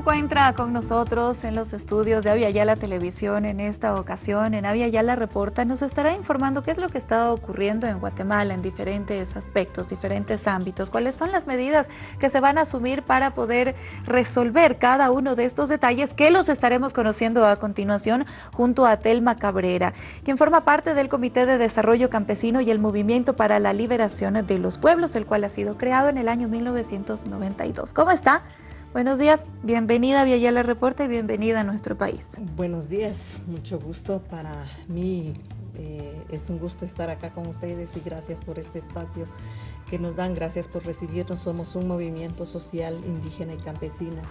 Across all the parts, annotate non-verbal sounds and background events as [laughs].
encuentra con nosotros en los estudios de Avia Yala Televisión en esta ocasión. En Avia Yala Reporta nos estará informando qué es lo que está ocurriendo en Guatemala en diferentes aspectos, diferentes ámbitos, cuáles son las medidas que se van a asumir para poder resolver cada uno de estos detalles que los estaremos conociendo a continuación junto a Telma Cabrera, quien forma parte del Comité de Desarrollo Campesino y el Movimiento para la Liberación de los Pueblos, el cual ha sido creado en el año 1992. ¿Cómo está? Buenos días, bienvenida a Viayala Reporte y bienvenida a nuestro país. Buenos días, mucho gusto para mí. Eh, es un gusto estar acá con ustedes y gracias por este espacio que nos dan. Gracias por recibirnos. Somos un movimiento social indígena y campesina.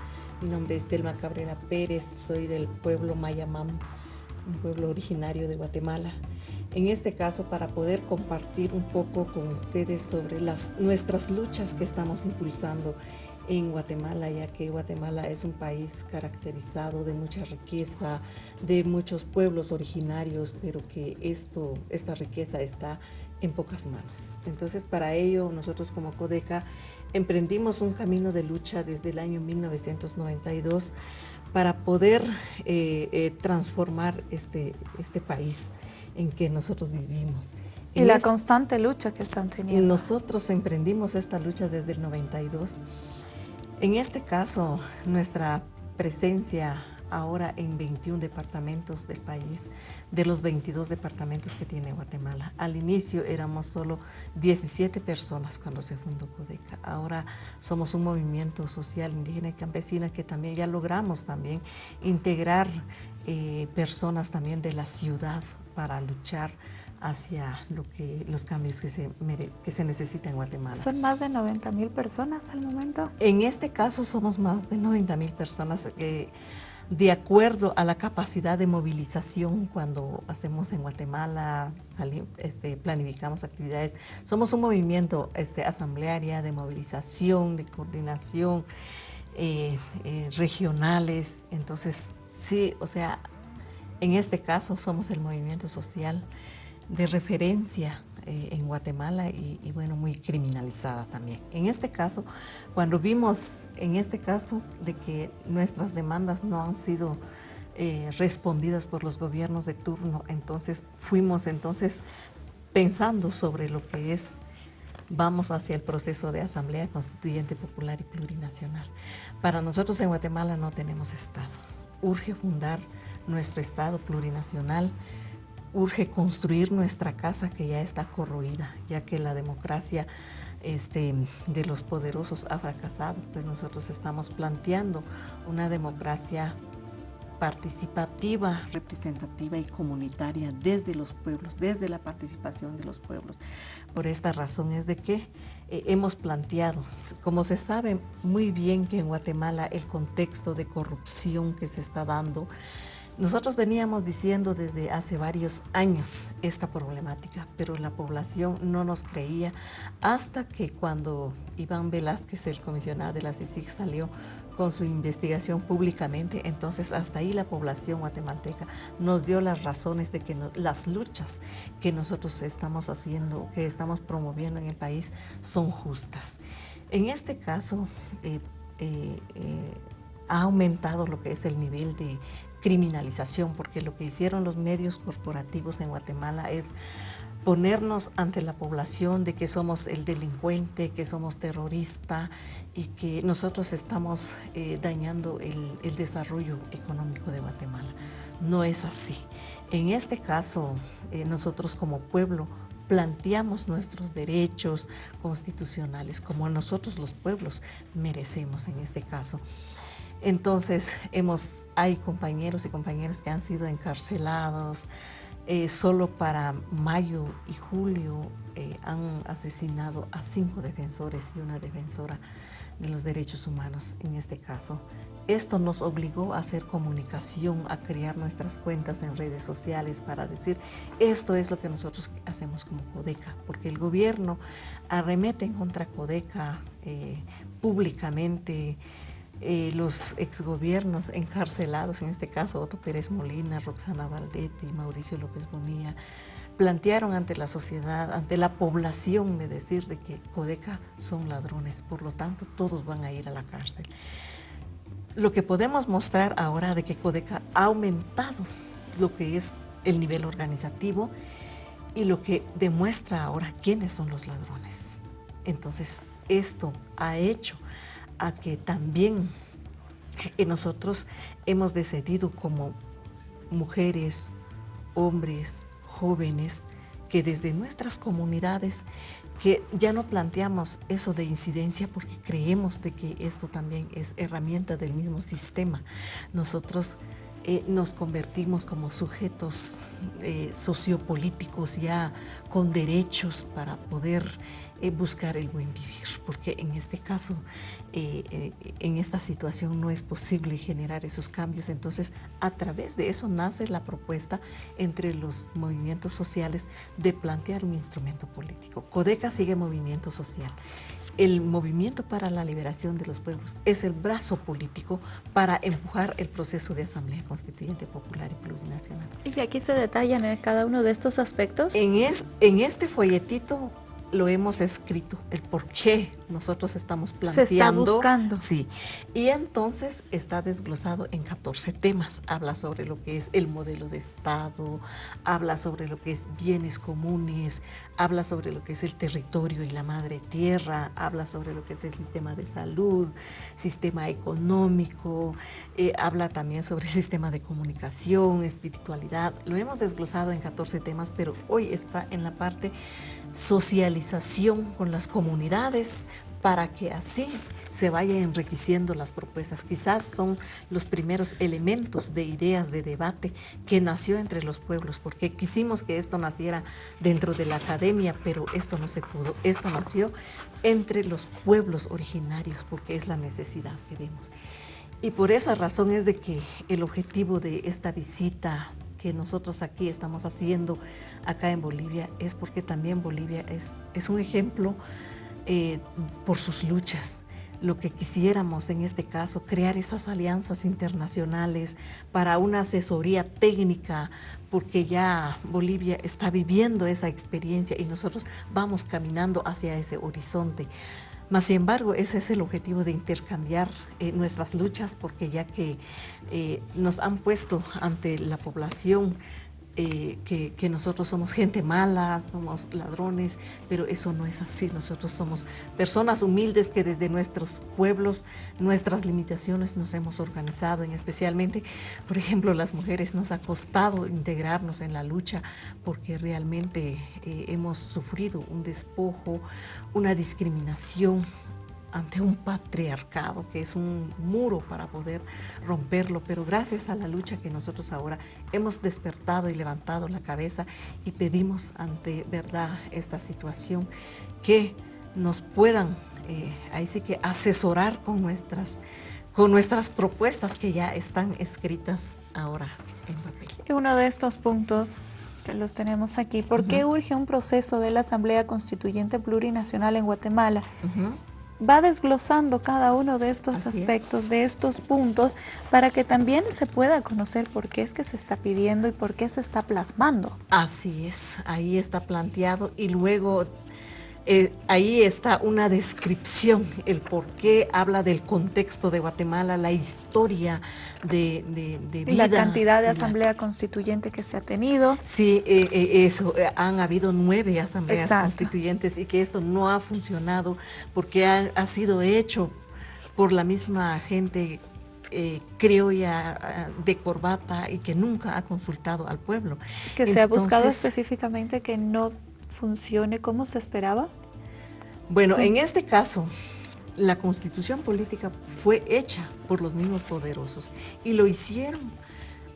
Mi nombre es Telma Cabrera Pérez, soy del pueblo Mayamam, un pueblo originario de Guatemala. En este caso, para poder compartir un poco con ustedes sobre las, nuestras luchas que estamos impulsando en Guatemala, ya que Guatemala es un país caracterizado de mucha riqueza, de muchos pueblos originarios, pero que esto, esta riqueza está en pocas manos. Entonces, para ello, nosotros como CODECA emprendimos un camino de lucha desde el año 1992 para poder eh, eh, transformar este, este país en que nosotros vivimos. Y la constante lucha que están teniendo. Nosotros emprendimos esta lucha desde el 92 en este caso, nuestra presencia ahora en 21 departamentos del país, de los 22 departamentos que tiene Guatemala. Al inicio éramos solo 17 personas cuando se fundó CODECA. Ahora somos un movimiento social indígena y campesina que también ya logramos también integrar eh, personas también de la ciudad para luchar hacia lo que, los cambios que se, que se necesitan en Guatemala. ¿Son más de 90 mil personas al momento? En este caso somos más de 90 mil personas eh, de acuerdo a la capacidad de movilización cuando hacemos en Guatemala, este, planificamos actividades. Somos un movimiento este, asamblearia de movilización, de coordinación, eh, eh, regionales. Entonces, sí, o sea, en este caso somos el movimiento social de referencia eh, en Guatemala y, bueno, muy criminalizada también. En este caso, cuando vimos en este caso de que nuestras demandas no han sido eh, respondidas por los gobiernos de turno, entonces fuimos entonces pensando sobre lo que es vamos hacia el proceso de Asamblea Constituyente Popular y Plurinacional. Para nosotros en Guatemala no tenemos Estado. Urge fundar nuestro Estado plurinacional urge construir nuestra casa que ya está corroída, ya que la democracia este, de los poderosos ha fracasado, pues nosotros estamos planteando una democracia participativa, representativa y comunitaria desde los pueblos, desde la participación de los pueblos. Por esta razón es de que eh, hemos planteado, como se sabe muy bien que en Guatemala el contexto de corrupción que se está dando, nosotros veníamos diciendo desde hace varios años esta problemática, pero la población no nos creía hasta que cuando Iván Velázquez, el comisionado de la CICIG, salió con su investigación públicamente, entonces hasta ahí la población guatemalteca nos dio las razones de que las luchas que nosotros estamos haciendo, que estamos promoviendo en el país, son justas. En este caso, eh, eh, eh, ha aumentado lo que es el nivel de criminalización, porque lo que hicieron los medios corporativos en Guatemala es ponernos ante la población de que somos el delincuente, que somos terrorista y que nosotros estamos eh, dañando el, desarrollo económico de Guatemala. No es así. En este caso, eh, nosotros como pueblo planteamos nuestros derechos constitucionales como nosotros los pueblos merecemos en este caso. Entonces, hemos, hay compañeros y compañeras que han sido encarcelados. Eh, solo para mayo y julio eh, han asesinado a cinco defensores y una defensora de los derechos humanos en este caso. Esto nos obligó a hacer comunicación, a crear nuestras cuentas en redes sociales para decir esto es lo que nosotros hacemos como Codeca, porque el gobierno arremete en contra Codeca eh, públicamente, eh, los exgobiernos encarcelados, en este caso Otto Pérez Molina, Roxana Valdetti, Mauricio López Bonilla, plantearon ante la sociedad, ante la población de decir de que Codeca son ladrones, por lo tanto todos van a ir a la cárcel. Lo que podemos mostrar ahora de que Codeca ha aumentado lo que es el nivel organizativo y lo que demuestra ahora quiénes son los ladrones. Entonces, esto ha hecho a que también nosotros hemos decidido como mujeres, hombres, jóvenes, que desde nuestras comunidades que ya no planteamos eso de incidencia porque creemos de que esto también es herramienta del mismo sistema. Nosotros eh, nos convertimos como sujetos eh, sociopolíticos ya con derechos para poder eh, buscar el buen vivir, porque en este caso, en esta situación no es posible generar esos cambios, entonces a través de eso nace la propuesta entre los movimientos sociales de plantear un instrumento político. Codeca sigue movimiento social el movimiento para la liberación de los pueblos es el brazo político para empujar el proceso de Asamblea Constituyente Popular y Plurinacional. ¿Y aquí se detallan eh, cada uno de estos aspectos? En, es, en este folletito lo hemos escrito, el por qué nosotros estamos planteando. Se está buscando. Sí, y entonces está desglosado en 14 temas. Habla sobre lo que es el modelo de Estado, habla sobre lo que es bienes comunes, habla sobre lo que es el territorio y la madre tierra, habla sobre lo que es el sistema de salud, sistema económico, eh, habla también sobre el sistema de comunicación, espiritualidad. Lo hemos desglosado en 14 temas, pero hoy está en la parte socialización con las comunidades para que así se vaya enriqueciendo las propuestas. Quizás son los primeros elementos de ideas de debate que nació entre los pueblos, porque quisimos que esto naciera dentro de la academia, pero esto no se pudo. Esto nació entre los pueblos originarios, porque es la necesidad que vemos. Y por esa razón es de que el objetivo de esta visita que nosotros aquí estamos haciendo acá en Bolivia es porque también Bolivia es, es un ejemplo eh, por sus luchas. Lo que quisiéramos en este caso, crear esas alianzas internacionales para una asesoría técnica, porque ya Bolivia está viviendo esa experiencia y nosotros vamos caminando hacia ese horizonte. Mas, sin embargo, ese es el objetivo de intercambiar eh, nuestras luchas, porque ya que eh, nos han puesto ante la población eh, que, nosotros somos gente mala, somos ladrones, pero eso no es así. Nosotros somos personas humildes que desde nuestros pueblos, nuestras limitaciones nos hemos organizado, en especialmente, por ejemplo, las mujeres nos ha costado integrarnos en la lucha porque realmente eh, hemos sufrido un despojo, una discriminación, ante un patriarcado que es un muro para poder romperlo, pero gracias a la lucha que nosotros ahora hemos despertado y levantado la cabeza y pedimos ante verdad esta situación que nos puedan eh, ahí sí que asesorar con nuestras, con nuestras propuestas que ya están escritas ahora en papel. Y uno de estos puntos que los tenemos aquí, ¿por qué urge un proceso de la Asamblea Constituyente Plurinacional en Guatemala? Va desglosando cada uno de estos aspectos, de estos puntos, para que también se pueda conocer por qué es que se está pidiendo y por qué se está plasmando. Así es, ahí está planteado y luego eh, ahí está una descripción, el por qué habla del contexto de Guatemala, la historia de, de, vida. Y la cantidad de asamblea constituyente que se ha tenido. Sí, eh, eh, eso, han habido nueve asambleas constituyentes y que esto no ha funcionado porque ha, sido hecho por la misma gente criolla de corbata y que nunca ha consultado al pueblo. Que se ha buscado específicamente que no funcione como se esperaba? Bueno, en este caso, la constitución política fue hecha por los mismos poderosos y lo hicieron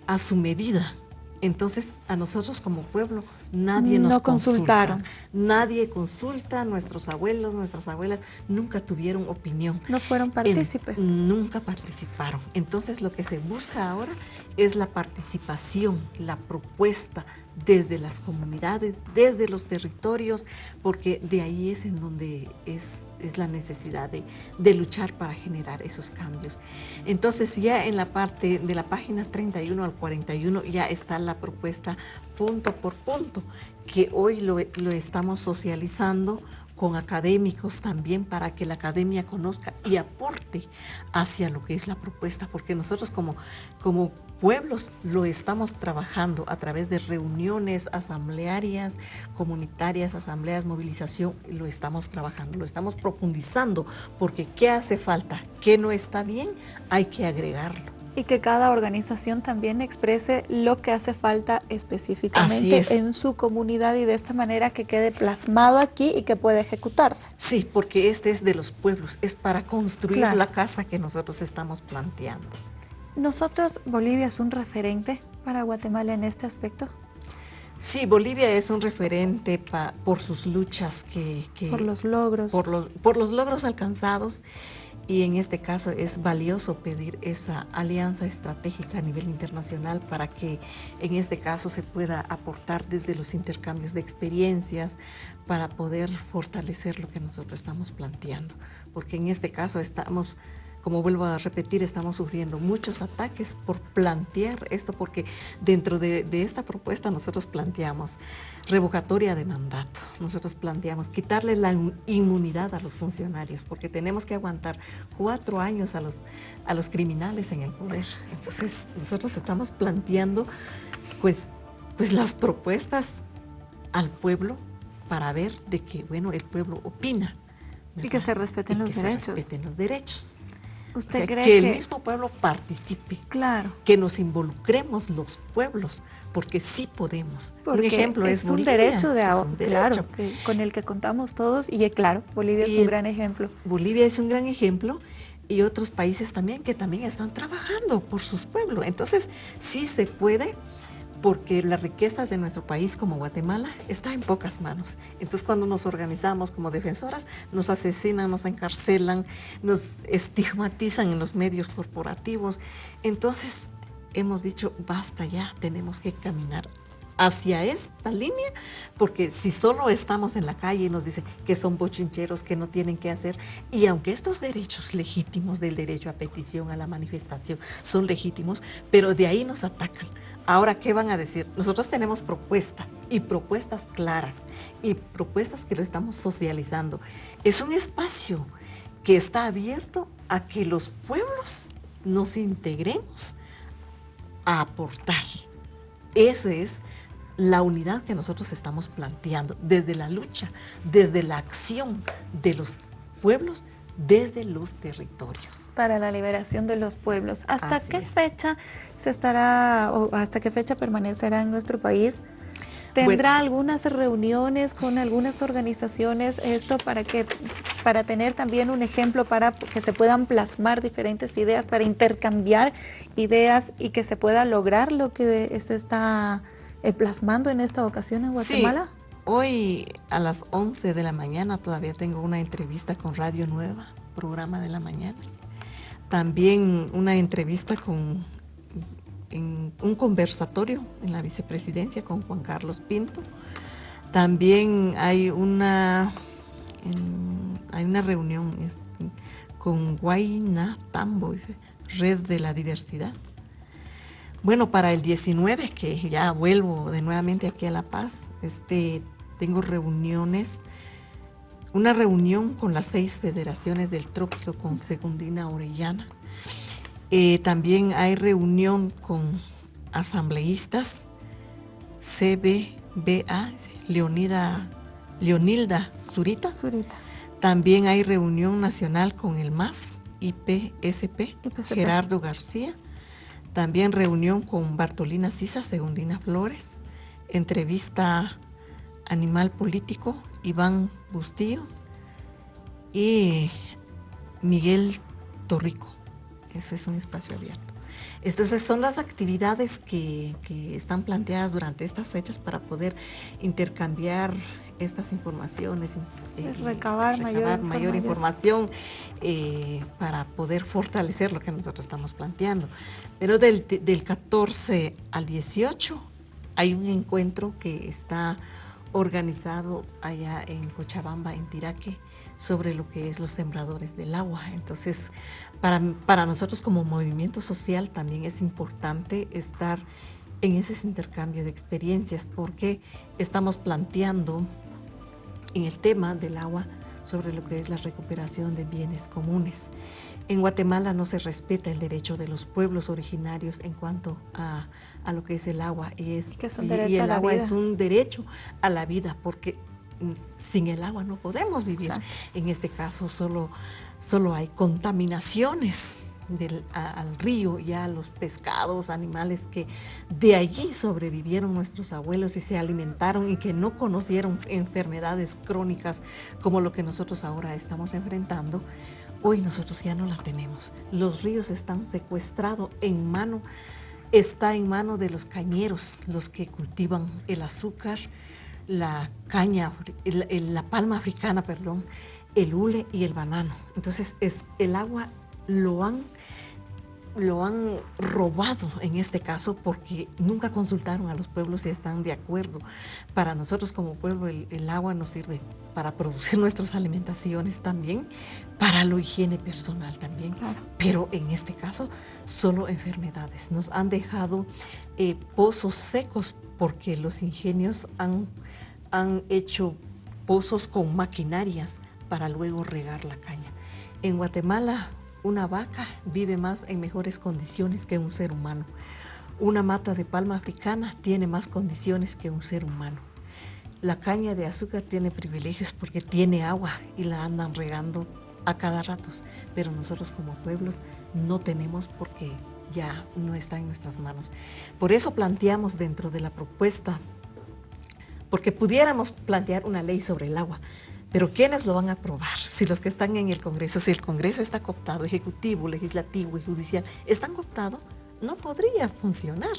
a su medida. Entonces, a nosotros como pueblo, nadie nos no consultaron. Nadie consulta, nuestros abuelos, nuestras abuelas nunca tuvieron opinión. No fueron partícipes. nunca participaron. Entonces, lo que se busca ahora es la participación, la propuesta desde las comunidades, desde los territorios, porque de ahí es en donde es, es la necesidad de, de, luchar para generar esos cambios. Entonces ya en la parte de la página 31 al 41 ya está la propuesta punto por punto, que hoy lo, lo estamos socializando con académicos también para que la academia conozca y aporte hacia lo que es la propuesta, porque nosotros como, como pueblos lo estamos trabajando a través de reuniones asamblearias, comunitarias, asambleas, movilización, lo estamos trabajando, lo estamos profundizando, porque ¿qué hace falta? ¿Qué no está bien? Hay que agregarlo y que cada organización también exprese lo que hace falta específicamente en su comunidad y de esta manera que quede plasmado aquí y que pueda ejecutarse. Sí, porque este es de los pueblos, es para construir la casa que nosotros estamos planteando. ¿Nosotros, Bolivia es un referente para Guatemala en este aspecto? Sí, Bolivia es un referente por sus luchas que, Por los logros. Por los, por los logros alcanzados y en este caso es valioso pedir esa alianza estratégica a nivel internacional para que en este caso se pueda aportar desde los intercambios de experiencias para poder fortalecer lo que nosotros estamos planteando. Porque en este caso estamos como vuelvo a repetir, estamos sufriendo muchos ataques por plantear esto, porque dentro de, esta propuesta nosotros planteamos revocatoria de mandato, nosotros planteamos quitarle la inmunidad a los funcionarios, porque tenemos que aguantar cuatro años a los, a los criminales en el poder. Entonces nosotros estamos planteando pues, pues las propuestas al pueblo para ver de que, bueno, el pueblo opina. Y que se respeten los que derechos. Se respeten los derechos. ¿Usted cree que, el mismo pueblo participe, claro. que nos involucremos los pueblos, porque sí podemos. Por ejemplo es, un derecho de un claro, con el que contamos todos y claro, Bolivia es un gran ejemplo. Bolivia es un gran ejemplo y otros países también que también están trabajando por sus pueblos. Entonces, sí se puede porque la riqueza de nuestro país como Guatemala está en pocas manos. Entonces cuando nos organizamos como defensoras, nos asesinan, nos encarcelan, nos estigmatizan en los medios corporativos. Entonces hemos dicho, basta ya, tenemos que caminar hacia esta línea, porque si solo estamos en la calle y nos dicen que son bochincheros, que no tienen que hacer, y aunque estos derechos legítimos del derecho a petición, a la manifestación, son legítimos, pero de ahí nos atacan. Ahora, ¿qué van a decir? Nosotros tenemos propuesta y propuestas claras y propuestas que lo estamos socializando. Es un espacio que está abierto a que los pueblos nos integremos a aportar. Esa es la unidad que nosotros estamos planteando desde la lucha, desde la acción de los pueblos desde los territorios. Para la liberación de los pueblos. ¿Hasta qué fecha se estará o hasta qué fecha permanecerá en nuestro país? ¿Tendrá algunas reuniones con algunas organizaciones esto para que para tener también un ejemplo para que se puedan plasmar diferentes ideas, para intercambiar ideas y que se pueda lograr lo que se está eh, plasmando en esta ocasión en Guatemala? Hoy a las 11 de la mañana todavía tengo una entrevista con Radio Nueva, programa de la mañana. También una entrevista con un conversatorio en la vicepresidencia con Juan Carlos Pinto. También hay una, hay una reunión con Guayna Tambo, Red de la Diversidad. Bueno, para el 19, que ya vuelvo de nuevamente aquí a La Paz, este, tengo reuniones, una reunión con las seis federaciones del trópico con Segundina Orellana. Eh, también hay reunión con asambleístas, CBBA, Leonida, Leonilda Zurita. Zurita. También hay reunión nacional con el MAS, IPSP, Gerardo García. También reunión con Bartolina Sisa, Segundina Flores. Entrevista Animal Político, Iván Bustillos y Miguel Torrico. Ese es un espacio abierto. Entonces son las actividades que, están planteadas durante estas fechas para poder intercambiar estas informaciones, eh, recabar, mayor, información eh, para poder fortalecer lo que nosotros estamos planteando. Pero del, del 14 al 18 hay un encuentro que está organizado allá en Cochabamba, en Tiraque, sobre lo que es los sembradores del agua. Entonces, para, para nosotros como movimiento social también es importante estar en ese intercambio de experiencias porque estamos planteando en el tema del agua sobre lo que es la recuperación de bienes comunes. En Guatemala no se respeta el derecho de los pueblos originarios en cuanto a, lo que es el agua. Y, es, que y, el agua es un derecho a la vida porque sin el agua no podemos vivir. En este caso solo, solo hay contaminaciones del, al río y a los pescados, animales que de allí sobrevivieron nuestros abuelos y se alimentaron y que no conocieron enfermedades crónicas como lo que nosotros ahora estamos enfrentando Hoy nosotros ya no la tenemos. Los ríos están secuestrados en mano, está en mano de los cañeros, los que cultivan el azúcar, la caña, la palma africana, perdón, el hule y el banano. Entonces es, el agua lo han lo han robado en este caso porque nunca consultaron a los pueblos si están de acuerdo. Para nosotros como pueblo el, agua nos sirve para producir [laughs] nuestras alimentaciones también, para la higiene personal también, pero en este caso solo enfermedades. Nos han dejado eh, pozos secos porque los ingenios han, han hecho pozos con maquinarias para luego regar la caña. En Guatemala una vaca vive más en mejores condiciones que un ser humano. Una mata de palma africana tiene más condiciones que un ser humano. La caña de azúcar tiene privilegios porque tiene agua y la andan regando a cada rato, pero nosotros como pueblos no tenemos porque ya no está en nuestras manos. Por eso planteamos dentro de la propuesta, porque pudiéramos plantear una ley sobre el agua, pero ¿quiénes lo van a aprobar? Si los que están en el Congreso, si el Congreso está cooptado, ejecutivo, legislativo y judicial, están cooptados, no podría funcionar.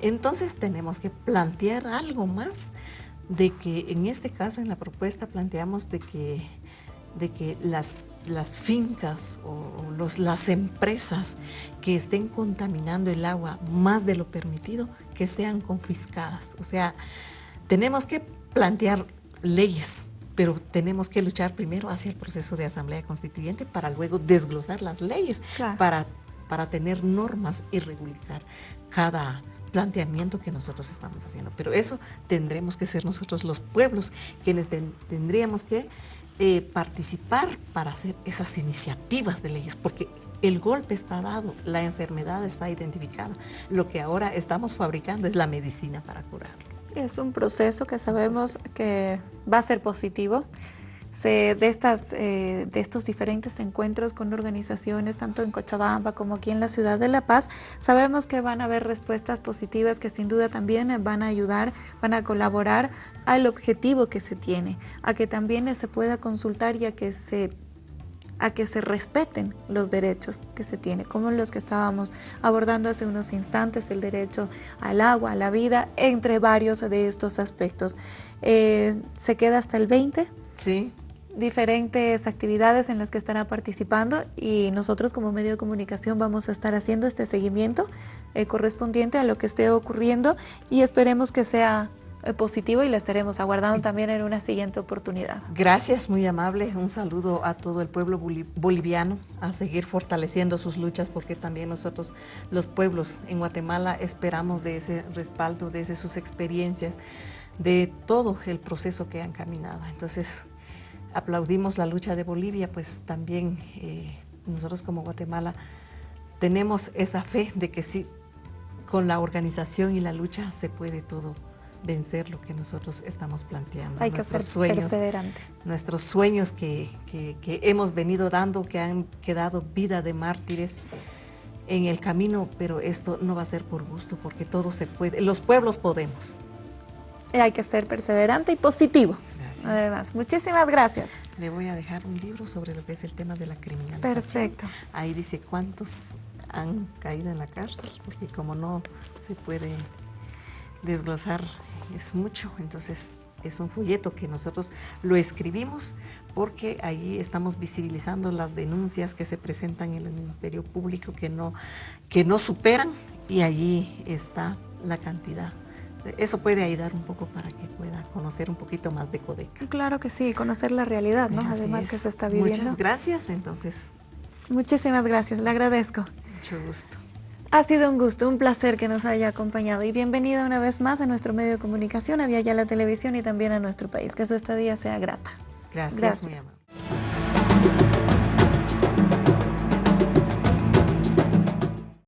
Entonces tenemos que plantear algo más de que en este caso, en la propuesta, planteamos de que, de que las, las fincas o los, las empresas que estén contaminando el agua más de lo permitido, que sean confiscadas. O sea, tenemos que plantear leyes pero tenemos que luchar primero hacia el proceso de asamblea constituyente para luego desglosar las leyes, para, para tener normas y regularizar cada planteamiento que nosotros estamos haciendo. Pero eso tendremos que ser nosotros los pueblos quienes tendríamos que eh, participar para hacer esas iniciativas de leyes, porque el golpe está dado, la enfermedad está identificada. Lo que ahora estamos fabricando es la medicina para curarlo. Es un proceso que sabemos que va a ser positivo. de, estas, eh, de estos diferentes encuentros con organizaciones, tanto en Cochabamba como aquí en la ciudad de La Paz, sabemos que van a haber respuestas positivas que sin duda también van a ayudar, van a colaborar al objetivo que se tiene, a que también se pueda consultar y a que se a que se respeten los derechos que se tiene, como los que estábamos abordando hace unos instantes, el derecho al agua, a la vida, entre varios de estos aspectos. Eh, ¿Se queda hasta el 20? Sí. Diferentes actividades en las que estará participando y nosotros como medio de comunicación vamos a estar haciendo este seguimiento eh, correspondiente a lo que esté ocurriendo y esperemos que sea positivo y la estaremos aguardando también en una siguiente oportunidad. Gracias, muy amable. Un saludo a todo el pueblo boliviano a seguir fortaleciendo sus luchas porque también nosotros los pueblos en Guatemala esperamos de ese respaldo, de sus experiencias, de todo el proceso que han caminado. Entonces, aplaudimos la lucha de Bolivia, pues también eh, nosotros como Guatemala tenemos esa fe de que sí, con la organización y la lucha se puede todo vencer lo que nosotros estamos planteando. Hay que ser sueños, Nuestros sueños que, hemos venido dando, que han quedado vida de mártires en el camino, pero esto no va a ser por gusto, porque todo se puede. Los pueblos podemos. Hay que ser perseverante y positivo. Gracias. Además, muchísimas gracias. Le voy a dejar un libro sobre lo que es el tema de la criminalización. Perfecto. Ahí dice cuántos han caído en la cárcel, porque como no se puede desglosar es mucho, entonces es un folleto que nosotros lo escribimos porque ahí estamos visibilizando las denuncias que se presentan en el Ministerio Público que no, que no superan y allí está la cantidad. Eso puede ayudar un poco para que pueda conocer un poquito más de Codeca. Claro que sí, conocer la realidad, ¿no? Además que se está viviendo. Muchas gracias, entonces. Muchísimas gracias, le agradezco. Mucho gusto. Ha sido un gusto, un placer que nos haya acompañado y bienvenida una vez más a nuestro medio de comunicación, a Vía Ya la Televisión y también a nuestro país. Que su estadía sea grata. Gracias, Gracias. mi amor.